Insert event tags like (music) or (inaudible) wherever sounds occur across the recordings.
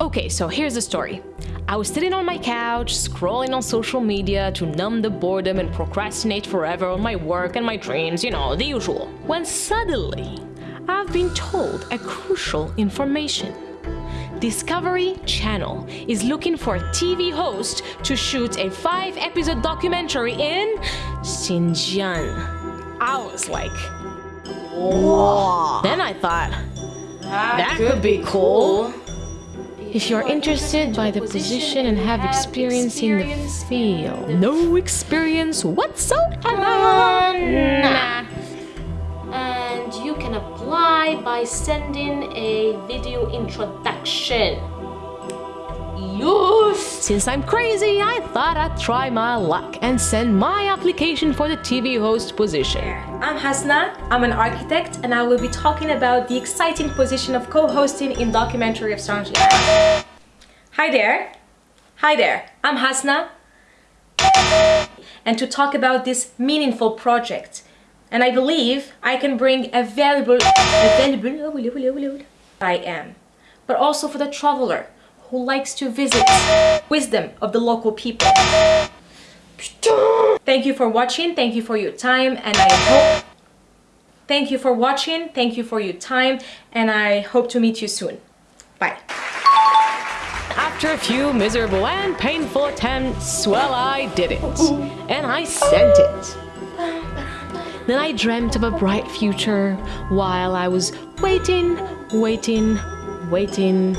Okay, so here's the story. I was sitting on my couch, scrolling on social media to numb the boredom and procrastinate forever on my work and my dreams, you know, the usual. When suddenly, I've been told a crucial information. Discovery Channel is looking for a TV host to shoot a five episode documentary in Xinjiang. I was like, Whoa. Then I thought, that, that could be cool. If you're interested by the position and have experience in the field. No experience whatsoever. Nah. And you can apply by sending a video introduction. Yes! Since I'm crazy, I thought I'd try my luck and send my application for the TV host position. I'm Hasna, I'm an architect, and I will be talking about the exciting position of co-hosting in documentary of Sanji. Hi there. Hi there, I'm Hasna. And to talk about this meaningful project. And I believe I can bring a valuable, a valuable, I am. But also for the traveler who likes to visit wisdom of the local people. Thank you for watching, thank you for your time, and I hope... Thank you for watching, thank you for your time, and I hope to meet you soon. Bye. After a few miserable and painful attempts, well, I did it. And I sent it. Then I dreamt of a bright future while I was waiting, waiting, waiting,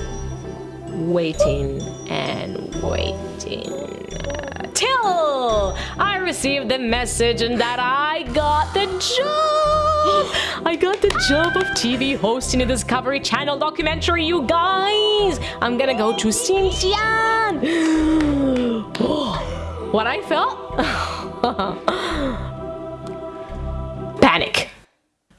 waiting and waiting uh, till I received the message and that I got the job. I got the job of TV hosting a Discovery Channel documentary, you guys. I'm gonna go to Xinjiang. (gasps) what I felt? (laughs) Panic.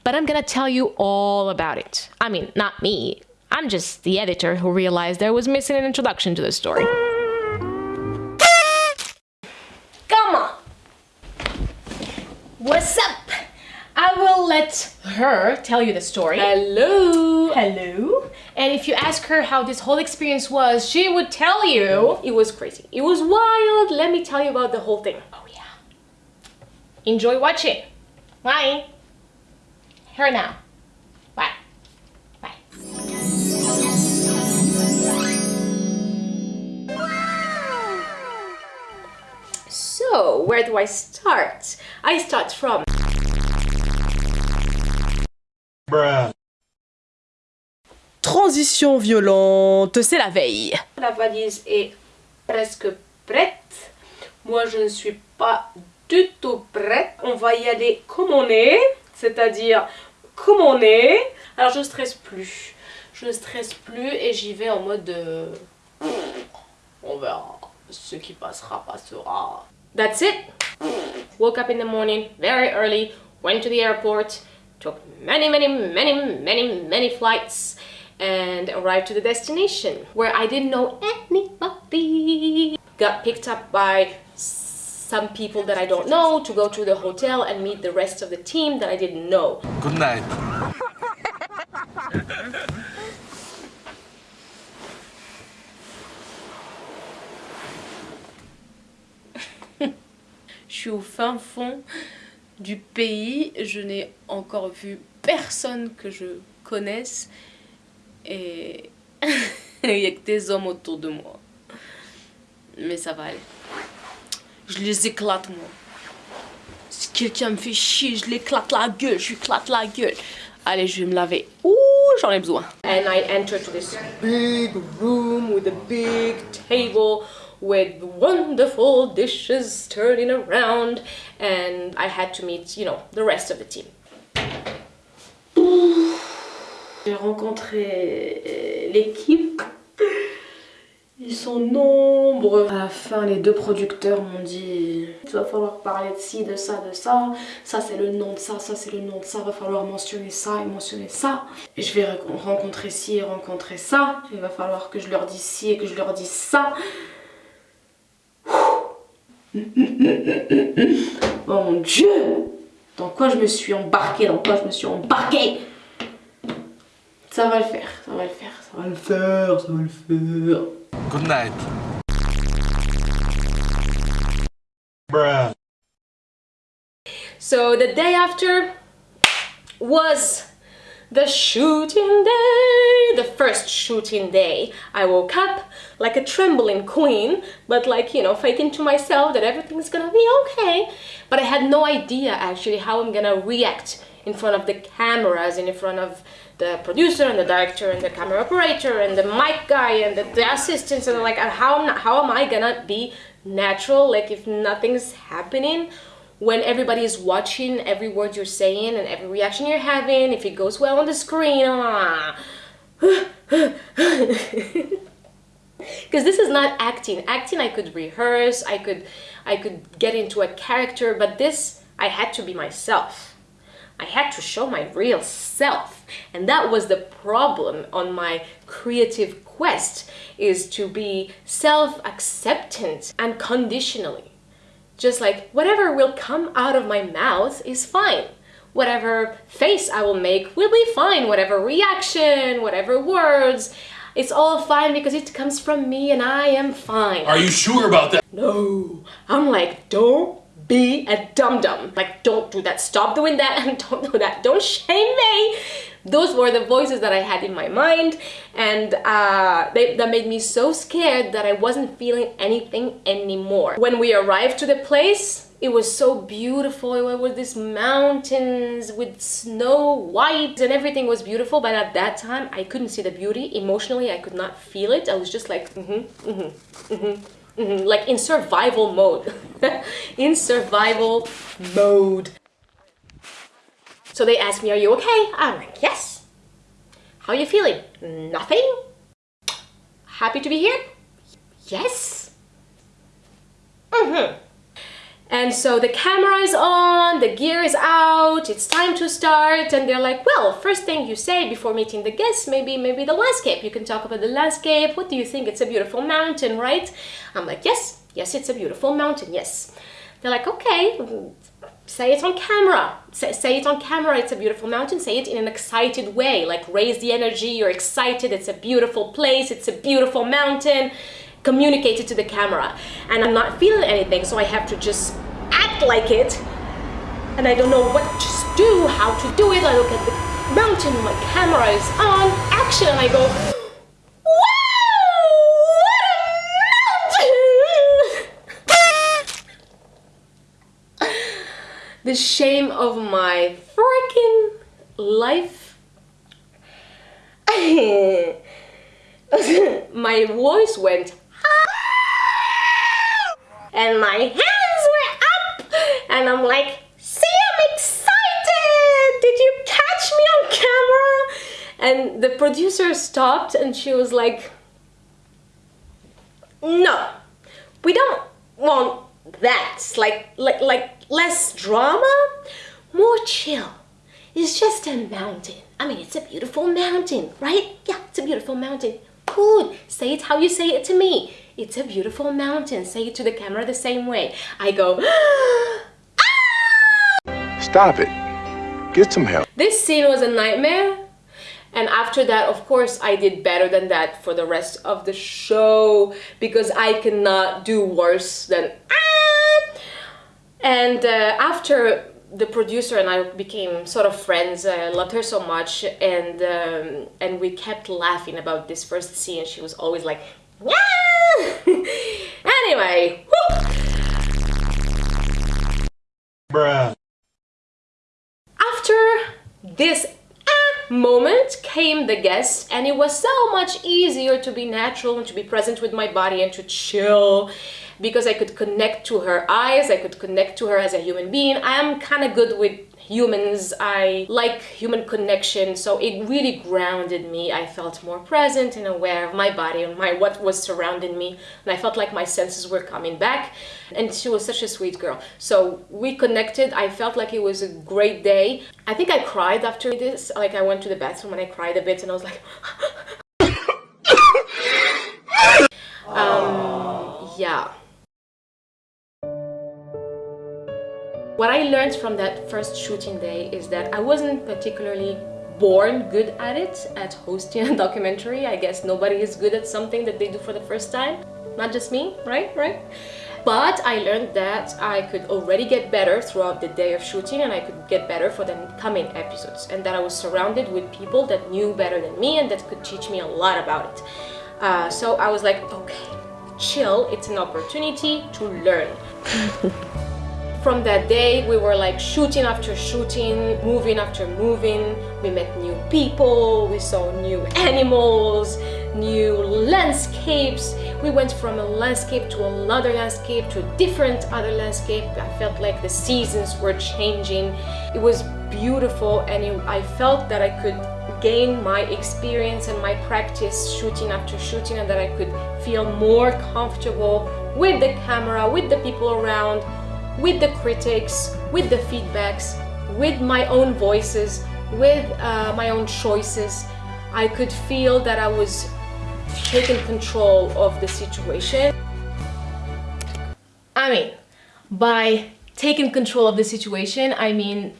But I'm gonna tell you all about it. I mean, not me. I'm just the editor who realized there was missing an introduction to the story. Come on! What's up? I will let her tell you the story. Hello! Hello! And if you ask her how this whole experience was, she would tell you it was crazy. It was wild. Let me tell you about the whole thing. Oh yeah. Enjoy watching. Bye. Here now. So, where do I start? I start from... Bruh. Transition violente, c'est la veille. La valise est presque prête. Moi, je ne suis pas du tout prête. On va y aller comme on est, c'est-à-dire comme on est. Alors, je ne stresse plus. Je ne stresse plus et j'y vais en mode... De... On verra. Ce qui passera, passera. That's it. Woke up in the morning very early, went to the airport, took many, many, many, many, many flights and arrived to the destination where I didn't know anybody. Got picked up by some people that I don't know to go to the hotel and meet the rest of the team that I didn't know. Good night. (laughs) suis au fin fond du pays. Je n'ai encore vu personne que je connaisse. Et (laughs) il n'y a que des hommes autour de moi. Mais ça va aller. Je les éclate, moi. Si quelqu'un me fait chier, je l'éclate la gueule. Je lui la gueule. Allez, je vais me laver. Ouh, j'en ai besoin. And I entered to this big room with a big table with wonderful dishes turning around and I had to meet, you know, the rest of the team. J'ai rencontré euh, l'équipe. Ils sont nombreux. À la fin, les deux producteurs m'ont dit il va falloir parler de ci, de ça, de ça. Ça, c'est le nom de ça, ça, c'est le nom de ça. Il va falloir mentionner ça et mentionner ça. Et je vais rencontrer ci et rencontrer ça. Il va falloir que je leur dise ci et que je leur dise ça. Oh mon dieu Dans quoi je me suis embarquée? Dans quoi je me suis embarquée? Ça va le faire, ça va le faire, ça va le faire, ça va le faire. Good night. So the day after was the shooting day, the first shooting day. I woke up like a trembling queen, but like, you know, faking to myself that everything's gonna be okay. But I had no idea actually how I'm gonna react in front of the cameras and in front of the producer and the director and the camera operator and the mic guy and the, the assistants and like how, how am I gonna be natural like if nothing's happening when everybody is watching every word you're saying and every reaction you're having if it goes well on the screen ah. (laughs) because this is not acting acting i could rehearse i could i could get into a character but this i had to be myself I had to show my real self. And that was the problem on my creative quest is to be self-acceptant unconditionally. Just like whatever will come out of my mouth is fine. Whatever face I will make will be fine. Whatever reaction, whatever words, it's all fine because it comes from me and I am fine. Are you sure about that? No, I'm like, don't be a dum-dum. Like, don't do that. Stop doing that and (laughs) don't do that. Don't shame me. Those were the voices that I had in my mind and uh, they, that made me so scared that I wasn't feeling anything anymore. When we arrived to the place, it was so beautiful. It was these mountains with snow white and everything was beautiful. But at that time, I couldn't see the beauty. Emotionally, I could not feel it. I was just like, mm-hmm, mm-hmm, mm-hmm. Mm -hmm. like in survival mode (laughs) in survival mode so they asked me are you okay i'm like yes how are you feeling nothing happy to be here yes mm -hmm. And so the camera is on, the gear is out, it's time to start and they're like, well, first thing you say before meeting the guests, maybe maybe the landscape. You can talk about the landscape. What do you think? It's a beautiful mountain, right? I'm like, yes, yes, it's a beautiful mountain, yes. They're like, okay, say it on camera. Say, say it on camera, it's a beautiful mountain. Say it in an excited way, like raise the energy, you're excited, it's a beautiful place, it's a beautiful mountain communicate it to the camera and I'm not feeling anything so I have to just act like it and I don't know what to do, how to do it. I look at the mountain, my camera is on, action, and I go, wow, what a mountain! The shame of my freaking life. (laughs) my voice went (laughs) and my hands were up and I'm like, see, I'm excited! Did you catch me on camera? And the producer stopped and she was like, no, we don't want that. Like, like, like less drama, more chill. It's just a mountain. I mean, it's a beautiful mountain, right? Yeah, it's a beautiful mountain. Good. Say it how you say it to me. It's a beautiful mountain. Say it to the camera the same way. I go, (gasps) ah! Stop it. Get some help. This scene was a nightmare. And after that, of course, I did better than that for the rest of the show because I cannot do worse than ah! And uh, after the producer and I became sort of friends. I loved her so much, and um, and we kept laughing about this first scene. She was always like, "Yeah." (laughs) anyway. Bruh. After this moment came the guest and it was so much easier to be natural and to be present with my body and to chill because I could connect to her eyes, I could connect to her as a human being. I am kind of good with humans. I like human connection, so it really grounded me. I felt more present and aware of my body and my what was surrounding me, and I felt like my senses were coming back. And she was such a sweet girl. So we connected. I felt like it was a great day. I think I cried after this. Like I went to the bathroom and I cried a bit, and I was like. (laughs) What I learned from that first shooting day is that I wasn't particularly born good at it, at hosting a (laughs) documentary. I guess nobody is good at something that they do for the first time. Not just me, right? Right? But I learned that I could already get better throughout the day of shooting and I could get better for the coming episodes. And that I was surrounded with people that knew better than me and that could teach me a lot about it. Uh, so I was like, okay, chill, it's an opportunity to learn. (laughs) From that day, we were like shooting after shooting, moving after moving. We met new people, we saw new animals, new landscapes. We went from a landscape to another landscape to a different other landscape. I felt like the seasons were changing. It was beautiful and it, I felt that I could gain my experience and my practice shooting after shooting and that I could feel more comfortable with the camera, with the people around, with the critics, with the feedbacks, with my own voices, with uh, my own choices. I could feel that I was taking control of the situation. I mean, by taking control of the situation, I mean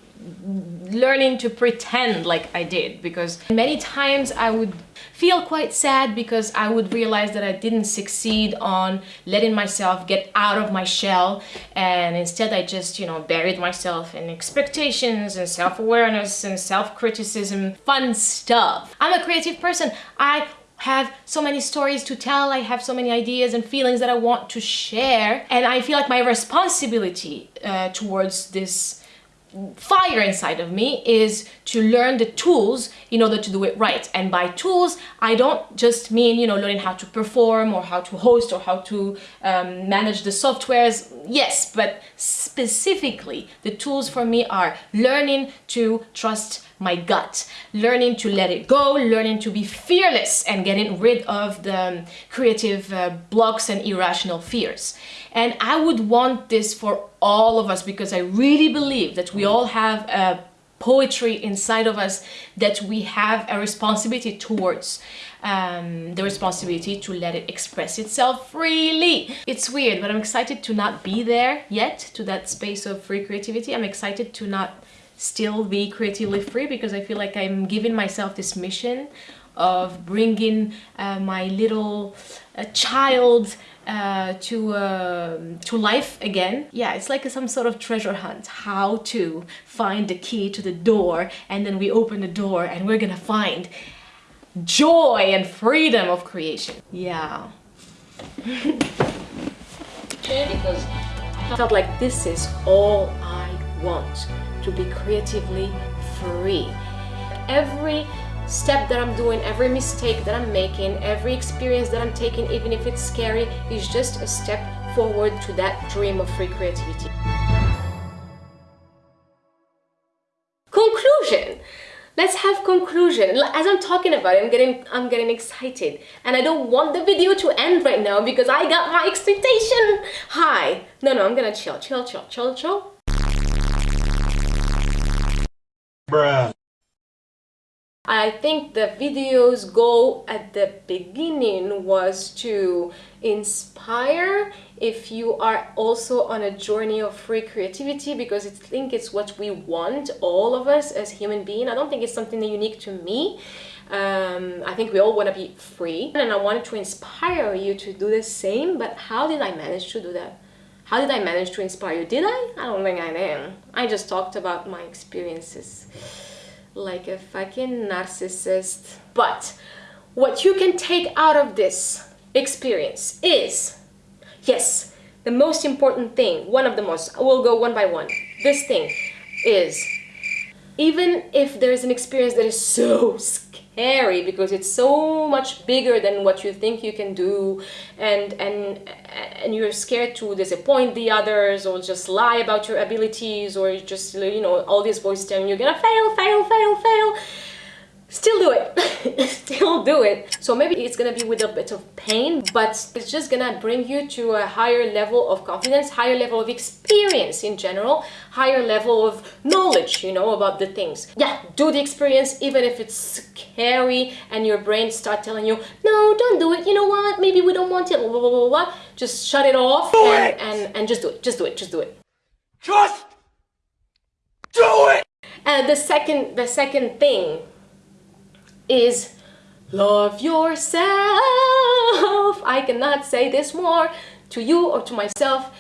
learning to pretend like I did because many times I would feel quite sad because I would realize that I didn't succeed on letting myself get out of my shell and instead I just, you know, buried myself in expectations and self-awareness and self-criticism, fun stuff. I'm a creative person. I have so many stories to tell, I have so many ideas and feelings that I want to share and I feel like my responsibility uh, towards this fire inside of me is to learn the tools in order to do it right. And by tools I don't just mean you know learning how to perform or how to host or how to um, manage the softwares. Yes but specifically the tools for me are learning to trust my gut, learning to let it go, learning to be fearless and getting rid of the creative uh, blocks and irrational fears. And I would want this for all of us because I really believe that we all have a poetry inside of us that we have a responsibility towards um, the responsibility to let it express itself freely. It's weird, but I'm excited to not be there yet, to that space of free creativity. I'm excited to not still be creatively free because I feel like I'm giving myself this mission of bringing uh, my little uh, child uh, to uh, to life again. Yeah, it's like some sort of treasure hunt. How to find the key to the door and then we open the door and we're gonna find joy and freedom of creation. Yeah. (laughs) because I felt like this is all I want to be creatively free. Every step that I'm doing, every mistake that I'm making, every experience that I'm taking, even if it's scary, is just a step forward to that dream of free creativity. Conclusion! Let's have conclusion. As I'm talking about it, I'm getting I'm getting excited. And I don't want the video to end right now because I got my expectation high. No, no, I'm gonna chill, chill, chill, chill, chill. Bruh. I think the video's goal at the beginning was to inspire if you are also on a journey of free creativity because I think it's what we want, all of us as human beings. I don't think it's something unique to me. Um, I think we all want to be free and I wanted to inspire you to do the same, but how did I manage to do that? How did I manage to inspire you? Did I? I don't think I did. I just talked about my experiences like a fucking narcissist. But what you can take out of this experience is, yes, the most important thing, one of the most, we'll go one by one. This thing is, even if there's an experience that is so scary, scary because it's so much bigger than what you think you can do. And and and you're scared to disappoint the others or just lie about your abilities or just you know all these voices telling you you're gonna fail fail fail fail still do it. (laughs) Still do it. So maybe it's gonna be with a bit of pain but it's just gonna bring you to a higher level of confidence higher level of experience in general higher level of knowledge you know about the things. Yeah do the experience even if it's scary and your brain start telling you no don't do it. You know what? Maybe we don't want it. Blah, blah, blah, blah. just shut it off and, and and just do it. Just do it. Just do it. Just do it! and the second the second thing is love yourself. I cannot say this more to you or to myself.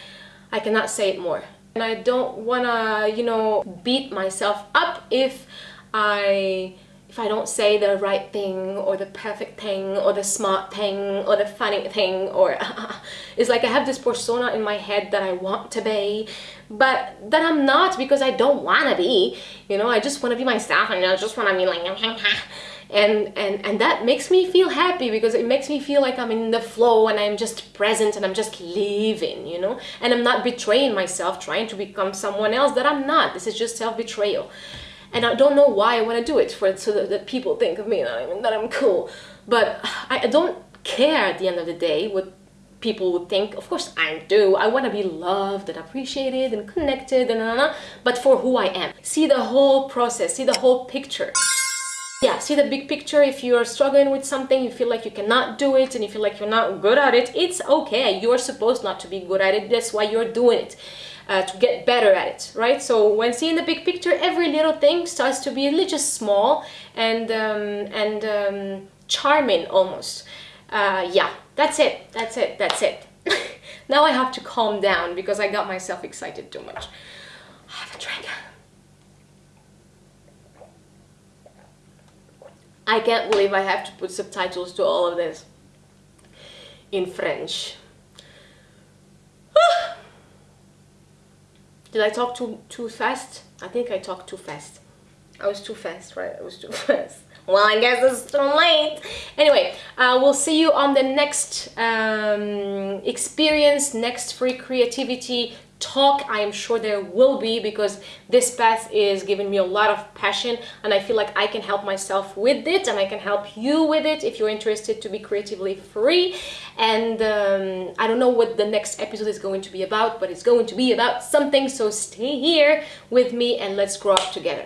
I cannot say it more. And I don't wanna, you know, beat myself up if I if I don't say the right thing or the perfect thing or the smart thing or the funny thing or (laughs) it's like I have this persona in my head that I want to be but that I'm not because I don't want to be you know I just want to be myself and I just want to be like (laughs) and and and that makes me feel happy because it makes me feel like I'm in the flow and I'm just present and I'm just living you know? And I'm not betraying myself trying to become someone else that I'm not. This is just self-betrayal. And I don't know why I want to do it for so that, that people think of me that I'm, that I'm cool. But I, I don't care at the end of the day what people would think. Of course I do. I want to be loved and appreciated and connected and blah, blah, blah, but for who I am. See the whole process. See the whole picture yeah see the big picture if you're struggling with something you feel like you cannot do it and you feel like you're not good at it it's okay you're supposed not to be good at it that's why you're doing it uh, to get better at it, right? So when seeing the big picture, every little thing starts to be little just small and um, and um, charming almost. Uh, yeah, that's it, that's it, that's it. (laughs) now I have to calm down because I got myself excited too much. I have a drink. I can't believe I have to put subtitles to all of this in French. Did I talk too too fast? I think I talked too fast. I was too fast, right? I was too (laughs) fast. Well, I guess it's too late. Anyway, uh, we'll see you on the next um, experience, next free creativity talk i am sure there will be because this path is giving me a lot of passion and i feel like i can help myself with it and i can help you with it if you're interested to be creatively free. And um, i don't know what the next episode is going to be about but it's going to be about something so stay here with me and let's grow up together